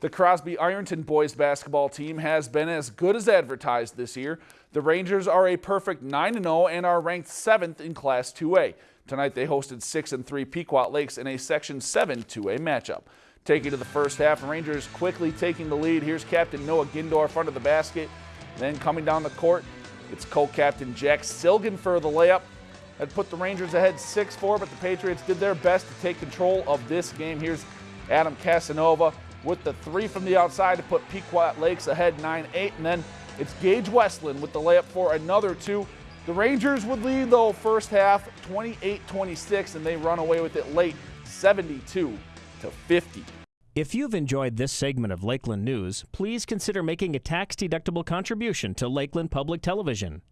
The Crosby Ironton boys basketball team has been as good as advertised this year. The Rangers are a perfect 9-0 and are ranked 7th in Class 2A. Tonight they hosted 6 and 3 Pequot Lakes in a Section 7 2A matchup. Taking to the first half, Rangers quickly taking the lead. Here's captain Noah Gindor front of the basket. Then coming down the court, it's co-captain Jack Silgan for the layup. That put the Rangers ahead 6-4, but the Patriots did their best to take control of this game. Here's Adam Casanova with the three from the outside to put Pequot Lakes ahead 9-8. And then it's Gage Westland with the layup for another two. The Rangers would lead, though, first half 28-26, and they run away with it late 72 to 50. If you've enjoyed this segment of Lakeland News, please consider making a tax-deductible contribution to Lakeland Public Television.